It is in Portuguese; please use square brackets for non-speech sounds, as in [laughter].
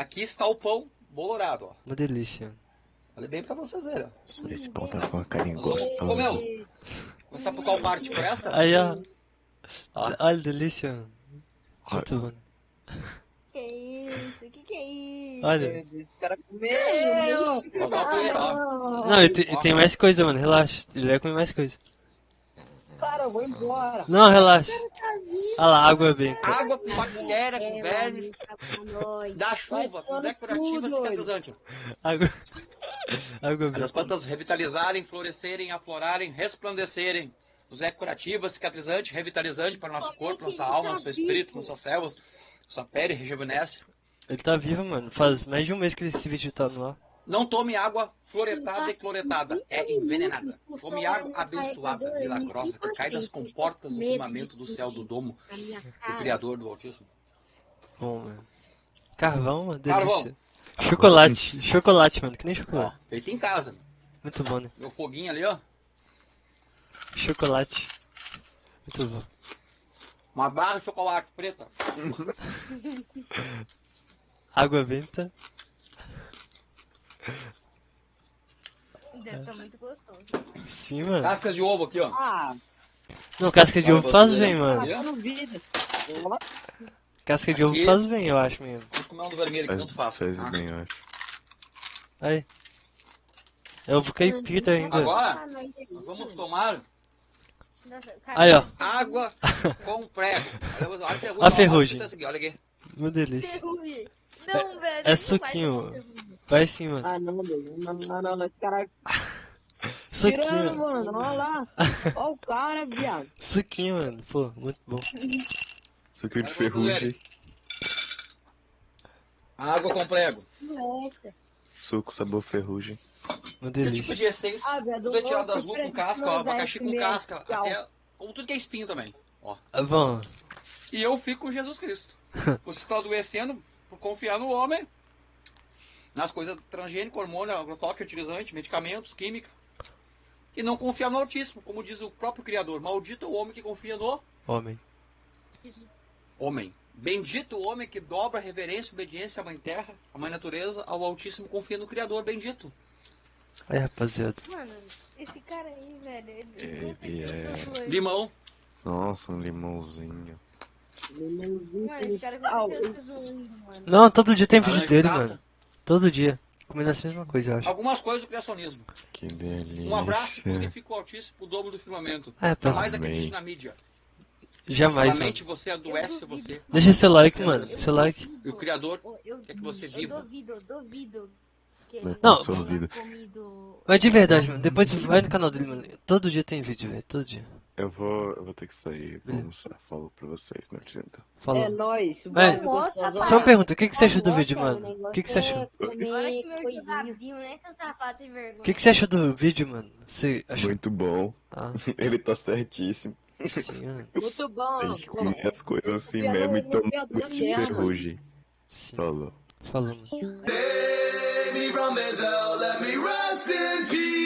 Aqui está o pão bolorado, ó. Uma delícia. Olha bem pra vocês verem, ó. Esse pão tá com uma carinha Comeu? gostosa. Começar por qual parte? Por essa? Aí, ó. Ó. Olha, delícia. Muito bom. Que isso? Que que é isso? Olha. Esse cara colher, ó. Não, e tem, e tem mais coisa, mano. Relaxa. Ele vai comer mais coisa. Cara, eu vou embora. Não, relaxa. Olha lá, água benta. Água com bactéria, com É, vermes, com nós. da chuva, é curativo, tudo, cicatrizante. Água. Água Faz as benta. plantas revitalizarem, florescerem, aflorarem, resplandecerem. Os é curativa, cicatrizante, revitalizante para o nosso corpo, nossa alma, nosso espírito, nossas células, nossa pele rejuvenesce. Ele tá vivo, mano. Faz mais de um mês que esse vídeo tá no ar. Não tome água fluoretada e cloretada, é envenenada. Tome água abençoada, milagrosa, que cai das comportas do firmamento do céu do domo do. Criador do Altíssimo. Bom, mano. Carvão, mano. Delícia. Carvão. Chocolate. Chocolate, mano. Que nem Ó, chocolate. feito em casa. Muito bom, né? Meu foguinho ali, ó. Chocolate. Muito bom. Uma barra de chocolate preta. [laughs] Água benta. Deve estar muito gostoso. Sim, mano. Cascas de ovo aqui, ó. Ah, Não, casca de Olha ovo faz bem, mano. Tá no vídeo. Ó, Casca de ovo Aqui. faz bem, eu acho mesmo. Vamos comer um do vermelho Faz, tanto faz. faz Ah. bem, eu acho. Aí. É ovo caipira ainda. Agora, Ah, vamos tomar Aí, ó. água [laughs] com prego. Olha, a ferrugem. A ferrugem. Olha aqui, Olha aqui. Uma delícia. Ferrugem. Não, velho. é não vai suquinho. Vai sim, mano. Ah, não, meu. Não, não, não, não. Esse cara [laughs] Suquinho. tirando, mano. Olha lá. Olha o cara, viado. Suquinho, mano. Pô, muito bom. Suco de ferrugem. Água com prego. Nossa. Suco sabor ferrugem. Uma Esse tipo delícia. de essência. Ah, viado. Tudo é tirado luvas com casca, ó, abacaxi com casca, até, ou tudo que é espinho também. Ó. Ah, Bom. E eu fico com Jesus Cristo. [laughs] Você está adoecendo por confiar no homem, nas coisas transgênicas, hormônio, agrotóxico, fertilizante, medicamentos, química. E não confiar no Altíssimo, como diz o próprio Criador. Maldito é o homem que confia no Homem. homem. Bendito o homem que dobra reverência e obediência à Mãe Terra, à Mãe Natureza, ao Altíssimo, confia no Criador. Bendito. Aí, rapaziada. Mano, esse cara aí, velho. Ele, Ele com certeza é- tá zoando. Limão. Nossa, um limãozinho. Mano, esse cara tá zoando, mano. Não, todo dia tem vídeo dele, mano. Todo dia. Comendo a mesma coisa, eu acho. Algumas coisas do criacionismo. Que delícia. Um abraço que o Altíssimo o dobro do firmamento. É, tá. Jamais acredite na mídia. Jamais, mano. você adoece você. Deixa seu like, mano. Seu like. E o Criador Eu, eu, quer que você eu viva. duvido, eu duvido. Não, ele Não. duvido. comido... Mas de verdade, mano. Depois vai no canal dele, mano. Todo dia tem vídeo, velho. Todo dia. Eu vou, eu vou ter que sair. Vou almoçar. Falou pra vocês, Nordizenta. Falou. É nóis. Mas- Nossa, Só uma pergunta, o que, que você achou do vídeo, mano? O que, que você achou? Coisinha. Né, vergonha. O que, que você achou do vídeo, mano? Você achou? Muito bom. Ah, [laughs] Ele tá certíssimo. sim. Muito A bom. gente come as coisas assim mesmo eu a suco de Daniela. ferrugem. Falou. Falou. Save me from it all, let me rest in peace.